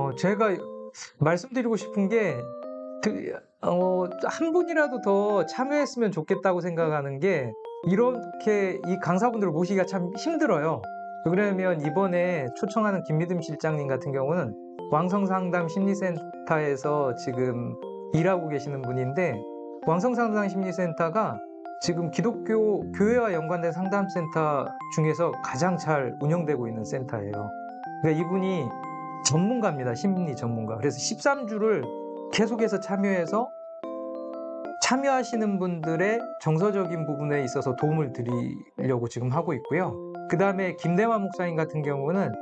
어, 제가 말씀드리고 싶은 게, 그, 어, 한 분이라도 더 참여했으면 좋겠다고 생각하는 게, 이렇게 이 강사분들을 모시기가 참 힘들어요. 그러면 이번에 초청하는 김미듬 실장님 같은 경우는 왕성상담 심리센터에서 지금 일하고 계시는 분인데, 왕성상담 심리센터가 지금 기독교 교회와 연관된 상담센터 중에서 가장 잘 운영되고 있는 센터예요. 그러니까 이분이 전문가입니다. 심리 전문가. 그래서 13주를 계속해서 참여해서 참여하시는 분들의 정서적인 부분에 있어서 도움을 드리려고 지금 하고 있고요. 그 다음에 김대만 목사님 같은 경우는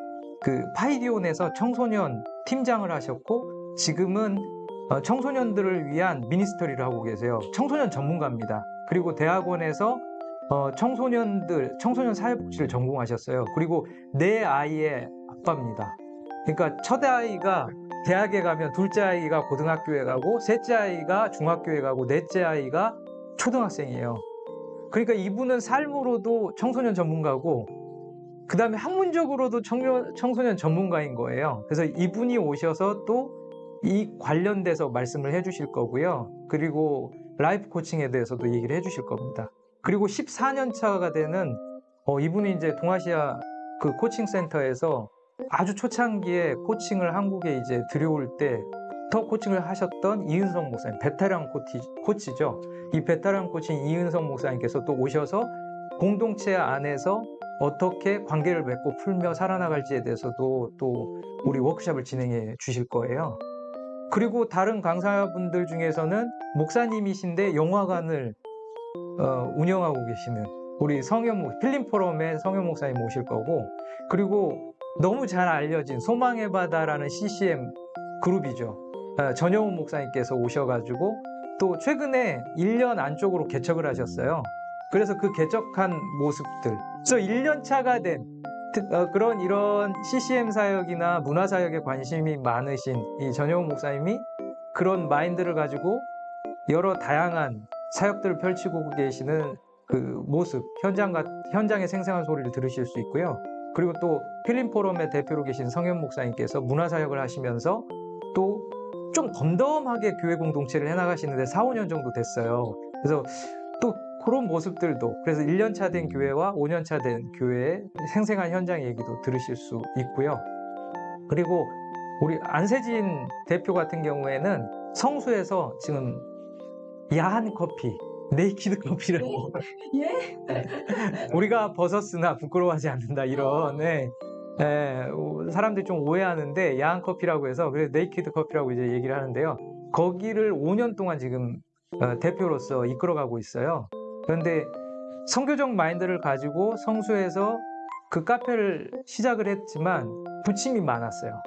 그 파이디온에서 청소년 팀장을 하셨고 지금은 어, 청소년들을 위한 미니스터리를 하고 계세요. 청소년 전문가입니다. 그리고 대학원에서 어, 청소년들, 청소년 사회복지를 전공하셨어요. 그리고 네 아이의 아빠입니다. 그러니까 첫 아이가 대학에 가면 둘째 아이가 고등학교에 가고 셋째 아이가 중학교에 가고 넷째 아이가 초등학생이에요. 그러니까 이분은 삶으로도 청소년 전문가고 그 다음에 학문적으로도 청년, 청소년 전문가인 거예요. 그래서 이분이 오셔서 또 이 관련돼서 말씀을 해주실 거고요. 그리고 라이프 코칭에 대해서도 얘기를 해주실 겁니다. 그리고 14년 차가 되는 어, 이분이 이제 동아시아 그 코칭 센터에서 아주 초창기에 코칭을 한국에 이제 들여올 때도 코칭을 하셨던 이은성 목사님, 베테랑 코치, 코치죠. 이 베테랑 코치인 이은성 목사님께서 또 오셔서 공동체 안에서 어떻게 관계를 맺고 풀며 살아나갈지에 대해서도 또 우리 워크샵을 진행해 주실 거예요. 그리고 다른 강사분들 중에서는 목사님이신데 영화관을 어, 운영하고 계시는 우리 성현 필름 포럼의 성현 목사님 오실 거고 그리고 너무 잘 알려진 소망의 바다라는 CCM 그룹이죠. 어, 전영훈 목사님께서 오셔가지고 또 최근에 1년 안쪽으로 개척을 하셨어요. 그래서 그 개척한 모습들. 그래서 1년 차가 된 특- 어, 그런 이런 CCM 사역이나 문화 사역에 관심이 많으신 이 전영훈 목사님이 그런 마인드를 가지고 여러 다양한 사역들을 펼치고 계시는 그 모습, 현장 같, 현장의 생생한 소리를 들으실 수 있고요. 그리고 또 필름 포럼의 대표로 계신 성현 목사님께서 문화 사역을 하시면서 또 좀 덤덤하게 교회 공동체를 해나가시는데 4, 5년 정도 됐어요. 그래서 또 그런 모습들도 그래서 1년 차 된 교회와 5년 차 된 교회의 생생한 현장 얘기도 들으실 수 있고요. 그리고 우리 안세진 대표 같은 경우에는 성수에서 지금 야한 커피, 네이키드 커피라고 예? 우리가 벗었으나 부끄러워하지 않는다 이런 네. 예, 오, 사람들이 좀 오해하는데 야한 커피라고 해서 그래서 네이키드 커피라고 이제 얘기를 하는데요. 거기를 5년 동안 지금 어, 대표로서 이끌어가고 있어요. 그런데 선교적 마인드를 가지고 성수에서 그 카페를 시작을 했지만 부침이 많았어요.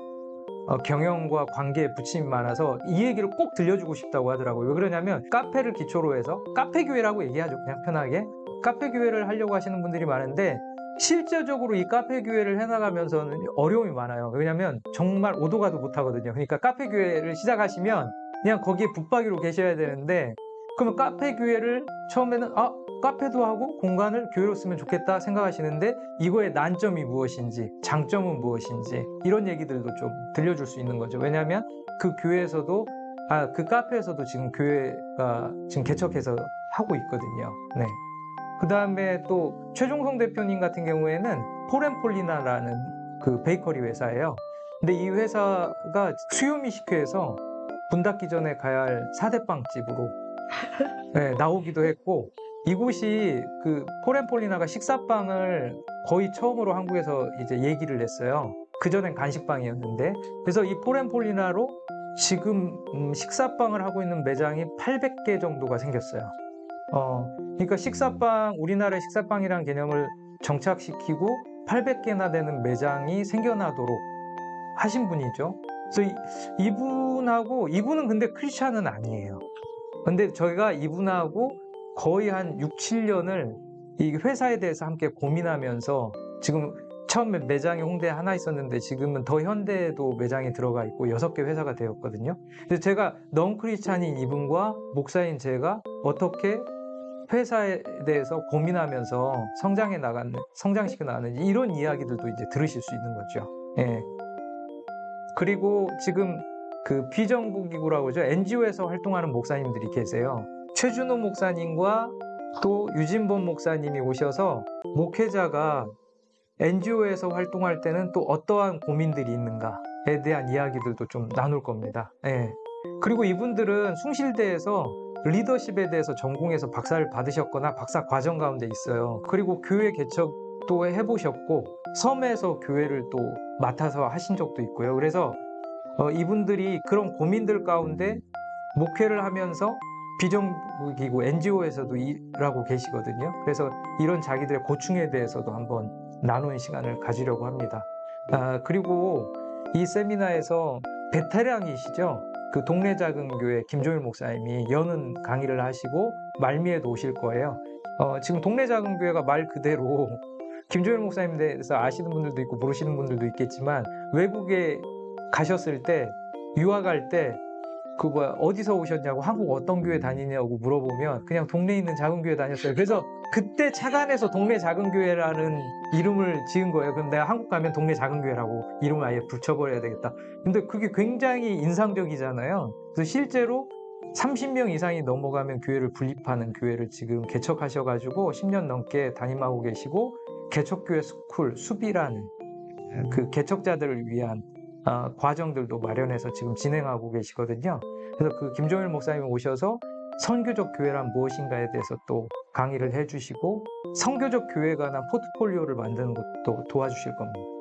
어, 경영과 관계에 부침이 많아서 이 얘기를 꼭 들려주고 싶다고 하더라고요. 왜 그러냐면 카페를 기초로 해서 카페 교회라고 얘기하죠. 그냥 편하게. 카페 교회를 하려고 하시는 분들이 많은데 실제적으로 이 카페 교회를 해나가면서는 어려움이 많아요. 왜냐하면 정말 오도 가도 못하거든요. 그러니까 카페 교회를 시작하시면 그냥 거기에 붙박이로 계셔야 되는데 그러면 카페 교회를 처음에는 아 카페도 하고 공간을 교회로 쓰면 좋겠다 생각하시는데 이거의 난점이 무엇인지 장점은 무엇인지 이런 얘기들도 좀 들려줄 수 있는 거죠. 왜냐하면 그 교회에서도 아 그 카페에서도 지금 교회가 지금 개척해서 하고 있거든요. 네. 그 다음에 또 최종성 대표님 같은 경우에는 포렌폴리나라는 그 베이커리 회사예요. 근데 이 회사가 수요미식회에서 문 닫기 전에 가야 할 4대 빵집으로 네, 나오기도 했고 이곳이 그 포렌폴리나가 식사빵을 거의 처음으로 한국에서 이제 얘기를 했어요. 그전엔 간식빵이었는데 그래서 이 포렌폴리나로 지금 음, 식사빵을 하고 있는 매장이 800개 정도가 생겼어요. 어, 그러니까 식사빵, 우리나라의 식사빵이라는 개념을 정착시키고 800개나 되는 매장이 생겨나도록 하신 분이죠. 그래서 이, 이분하고, 이분은 근데 크리스찬은 아니에요. 근데 저희가 이분하고 거의 한 6, 7년을 이 회사에 대해서 함께 고민하면서 지금 처음에 매장이 홍대에 하나 있었는데 지금은 더 현대에도 매장이 들어가 있고 여섯 개 회사가 되었거든요. 그래서 제가 넌 크리스찬인 이분과 목사인 제가 어떻게 회사에 대해서 고민하면서 성장해 나가는 성장시켜 나가는지 이런 이야기들도 이제 들으실 수 있는 거죠. 예. 그리고 지금 그 비정부 기구라고 하죠. NGO에서 활동하는 목사님들이 계세요. 최준호 목사님과 또 유진범 목사님이 오셔서 목회자가 NGO에서 활동할 때는 또 어떠한 고민들이 있는가에 대한 이야기들도 좀 나눌 겁니다. 예. 그리고 이분들은 숭실대에서 리더십에 대해서 전공해서 박사를 받으셨거나 박사 과정 가운데 있어요. 그리고 교회 개척도 해보셨고 섬에서 교회를 또 맡아서 하신 적도 있고요. 그래서 어, 이분들이 그런 고민들 가운데 목회를 하면서 비정부기구 NGO에서도 일하고 계시거든요. 그래서 이런 자기들의 고충에 대해서도 한번 나누는 시간을 가지려고 합니다. 아, 그리고 이 세미나에서 베테랑이시죠. 그 동네 작은 교회 김종일 목사님이 여는 강의를 하시고 말미에도 오실 거예요. 어, 지금 동네 작은 교회가 말 그대로 김종일 목사님에 대해서 아시는 분들도 있고 모르시는 분들도 있겠지만 외국에 가셨을 때 유학할 때그 뭐야 어디서 오셨냐고 한국 어떤 교회 다니냐고 물어보면 그냥 동네에 있는 작은 교회 다녔어요. 그래서 그때 착안해서 동네 작은 교회라는 이름을 지은 거예요. 그럼 내가 한국 가면 동네 작은 교회라고 이름을 아예 붙여버려야 되겠다. 근데 그게 굉장히 인상적이잖아요. 그래서 실제로 30명 이상이 넘어가면 교회를 분립하는 교회를 지금 개척하셔가지고 10년 넘게 담임하고 계시고 개척교회 스쿨 숲이라는 그 개척자들을 위한 어, 과정들도 마련해서 지금 진행하고 계시거든요. 그래서 그 김종일 목사님 오셔서 선교적 교회란 무엇인가에 대해서 또 강의를 해주시고 선교적 교회에 관한 포트폴리오를 만드는 것도 도와주실 겁니다.